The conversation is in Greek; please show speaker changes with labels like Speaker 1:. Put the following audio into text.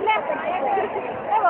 Speaker 1: ελεύθερη. Εγώ